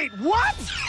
Wait, what?